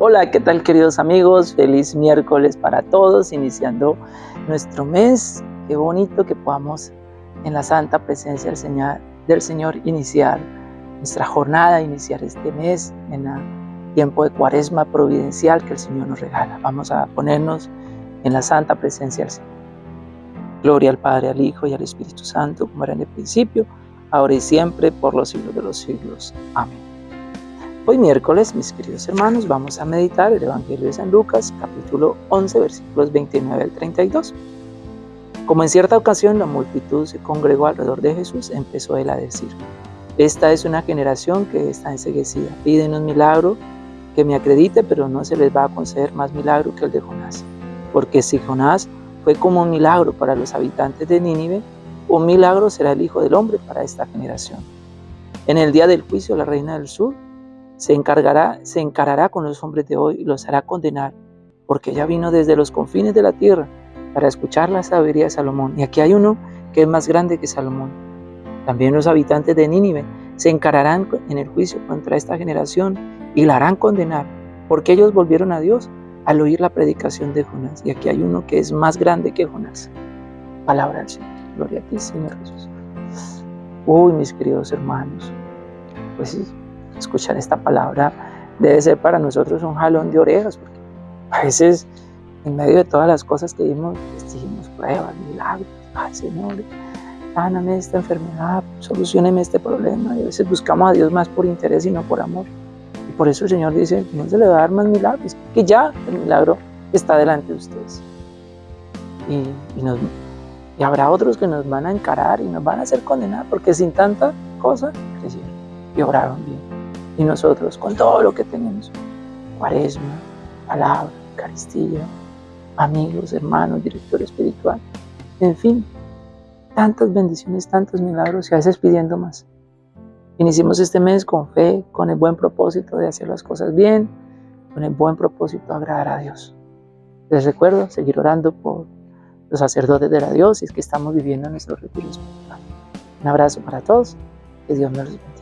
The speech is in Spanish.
Hola, ¿qué tal queridos amigos? Feliz miércoles para todos, iniciando nuestro mes. Qué bonito que podamos en la santa presencia del Señor, iniciar nuestra jornada, iniciar este mes en el tiempo de cuaresma providencial que el Señor nos regala. Vamos a ponernos en la santa presencia del Señor. Gloria al Padre, al Hijo y al Espíritu Santo, como era en el principio, ahora y siempre, por los siglos de los siglos. Amén. Hoy miércoles, mis queridos hermanos, vamos a meditar el Evangelio de San Lucas, capítulo 11, versículos 29 al 32. Como en cierta ocasión la multitud se congregó alrededor de Jesús, empezó él a decir, esta es una generación que está enseguecida, piden un milagro que me acredite, pero no se les va a conceder más milagro que el de Jonás. Porque si Jonás fue como un milagro para los habitantes de Nínive, un milagro será el Hijo del Hombre para esta generación. En el día del juicio la reina del sur se encargará, se encarará con los hombres de hoy y los hará condenar, porque ella vino desde los confines de la tierra para escuchar la sabiduría de Salomón. Y aquí hay uno que es más grande que Salomón. También los habitantes de Nínive se encararán en el juicio contra esta generación y la harán condenar, porque ellos volvieron a Dios al oír la predicación de Jonás. Y aquí hay uno que es más grande que Jonás. Palabra del Señor. Gloria a ti, Señor Jesús. Uy, mis queridos hermanos, pues escuchar esta palabra debe ser para nosotros un jalón de orejas, porque a veces en medio de todas las cosas que vimos, exigimos pruebas, milagros, ay Señor, sáname esta enfermedad, solucioneme este problema, y a veces buscamos a Dios más por interés y no por amor. Y por eso el Señor dice, no se le va a dar más milagros, que ya el milagro está delante de ustedes. Y, y habrá otros que nos van a encarar y nos van a hacer condenar, porque sin tanta cosa crecieron y obraron bien y nosotros con todo lo que tenemos. Cuaresma, palabra, Eucaristía, amigos, hermanos, director espiritual, en fin, tantas bendiciones, tantos milagros y a veces pidiendo más. Iniciemos este mes con fe, con el buen propósito de hacer las cosas bien, con el buen propósito de agradar a Dios. Les recuerdo seguir orando por los sacerdotes de la Dios y es que estamos viviendo nuestro retiro espiritual. Un abrazo para todos, que Dios nos bendiga.